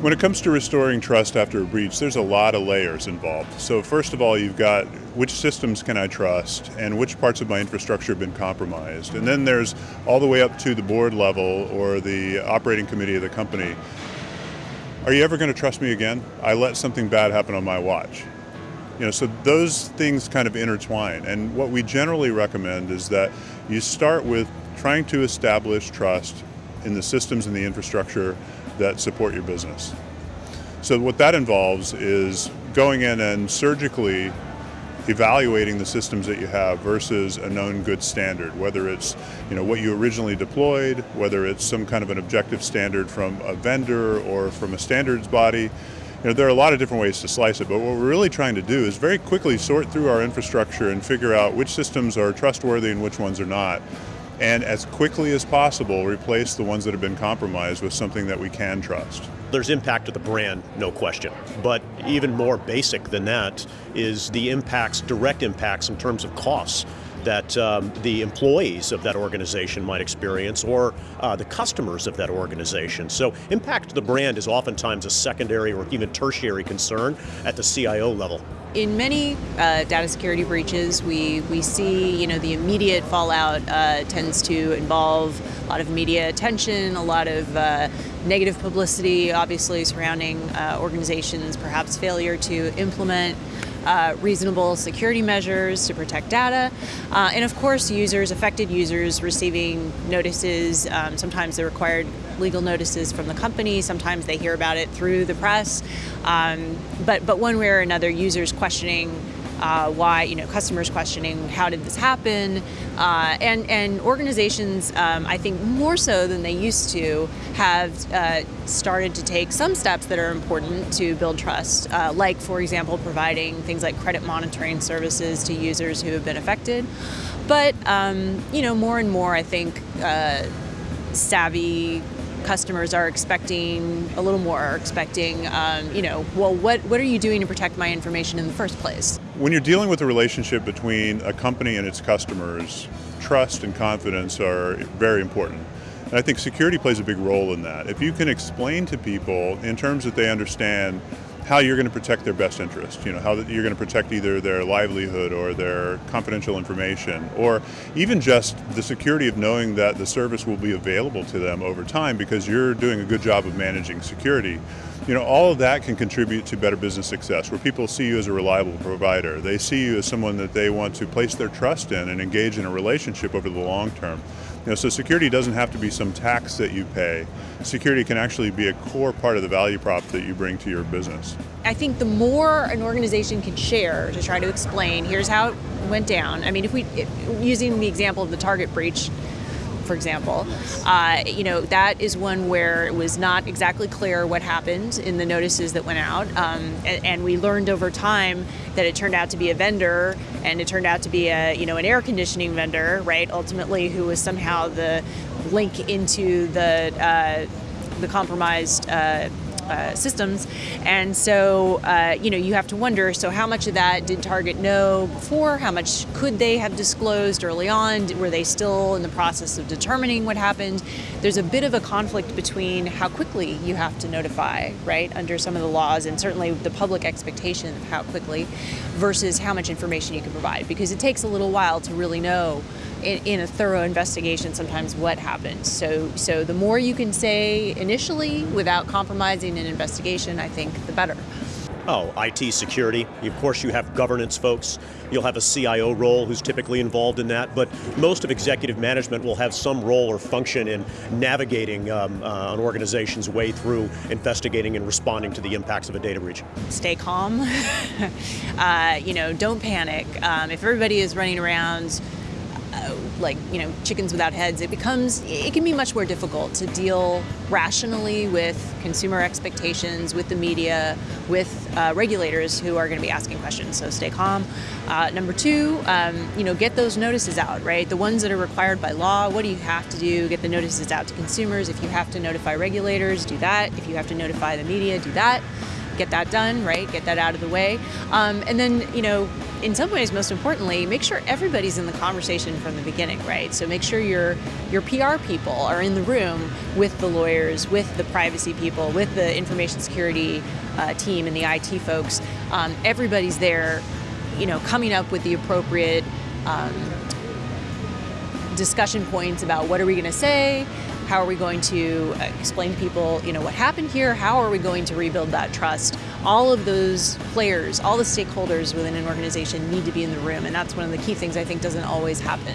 When it comes to restoring trust after a breach, there's a lot of layers involved. So first of all, you've got which systems can I trust and which parts of my infrastructure have been compromised. And then there's all the way up to the board level or the operating committee of the company. Are you ever going to trust me again? I let something bad happen on my watch. You know, so those things kind of intertwine. And what we generally recommend is that you start with trying to establish trust in the systems and the infrastructure that support your business. So what that involves is going in and surgically evaluating the systems that you have versus a known good standard, whether it's you know what you originally deployed, whether it's some kind of an objective standard from a vendor or from a standards body. You know, there are a lot of different ways to slice it, but what we're really trying to do is very quickly sort through our infrastructure and figure out which systems are trustworthy and which ones are not and as quickly as possible replace the ones that have been compromised with something that we can trust. There's impact to the brand, no question. But even more basic than that is the impacts, direct impacts in terms of costs that um, the employees of that organization might experience or uh, the customers of that organization. So impact to the brand is oftentimes a secondary or even tertiary concern at the CIO level. In many uh, data security breaches, we, we see you know the immediate fallout uh, tends to involve a lot of media attention, a lot of uh, negative publicity, obviously surrounding uh, organizations, perhaps failure to implement uh, reasonable security measures to protect data, uh, and of course users, affected users receiving notices, um, sometimes the required legal notices from the company, sometimes they hear about it through the press, um, but, but one way or another users questioning uh, why, you know, customers questioning how did this happen, uh, and, and organizations, um, I think more so than they used to, have uh, started to take some steps that are important to build trust, uh, like, for example, providing things like credit monitoring services to users who have been affected. But, um, you know, more and more, I think, uh, savvy customers are expecting a little more, are expecting, um, you know, well, what, what are you doing to protect my information in the first place? When you're dealing with a relationship between a company and its customers, trust and confidence are very important. And I think security plays a big role in that. If you can explain to people in terms that they understand how you're going to protect their best interest, you know, how you're going to protect either their livelihood or their confidential information, or even just the security of knowing that the service will be available to them over time because you're doing a good job of managing security. You know, all of that can contribute to better business success, where people see you as a reliable provider. They see you as someone that they want to place their trust in and engage in a relationship over the long term. Know, so security doesn't have to be some tax that you pay. Security can actually be a core part of the value prop that you bring to your business. I think the more an organization can share to try to explain, here's how it went down. I mean, if we, if, using the example of the Target breach, for example, uh, you know, that is one where it was not exactly clear what happened in the notices that went out. Um, and, and, we learned over time that it turned out to be a vendor and it turned out to be a, you know, an air conditioning vendor, right, ultimately, who was somehow the link into the, uh, the compromised uh, uh, systems. And so, uh, you know, you have to wonder, so how much of that did Target know before? How much could they have disclosed early on? Were they still in the process of determining what happened? There's a bit of a conflict between how quickly you have to notify, right, under some of the laws, and certainly the public expectation of how quickly, versus how much information you can provide, because it takes a little while to really know in, in, a thorough investigation sometimes what happened. So, so the more you can say initially without compromising an investigation, I think the better. Oh, IT security. Of course, you have governance folks. You'll have a CIO role who's typically involved in that, but most of executive management will have some role or function in navigating um, uh, an organization's way through investigating and responding to the impacts of a data breach. Stay calm. uh, you know, don't panic. Um, if everybody is running around uh, like you know chickens without heads it becomes it can be much more difficult to deal rationally with consumer expectations with the media with uh, regulators who are going to be asking questions. So stay calm. Uh, number two um, you know get those notices out right? The ones that are required by law what do you have to do? Get the notices out to consumers. If you have to notify regulators do that. If you have to notify the media do that get that done, right? Get that out of the way. Um, and then, you know, in some ways, most importantly, make sure everybody's in the conversation from the beginning, right? So make sure your your PR people are in the room with the lawyers, with the privacy people, with the information security uh, team and the IT folks. Um, everybody's there, you know, coming up with the appropriate um, discussion points about what are we going to say, how are we going to uh, explain to people, you know, what happened here? How are we going to rebuild that trust? All of those players, all the stakeholders within an organization need to be in the room, and that's one of the key things I think doesn't always happen.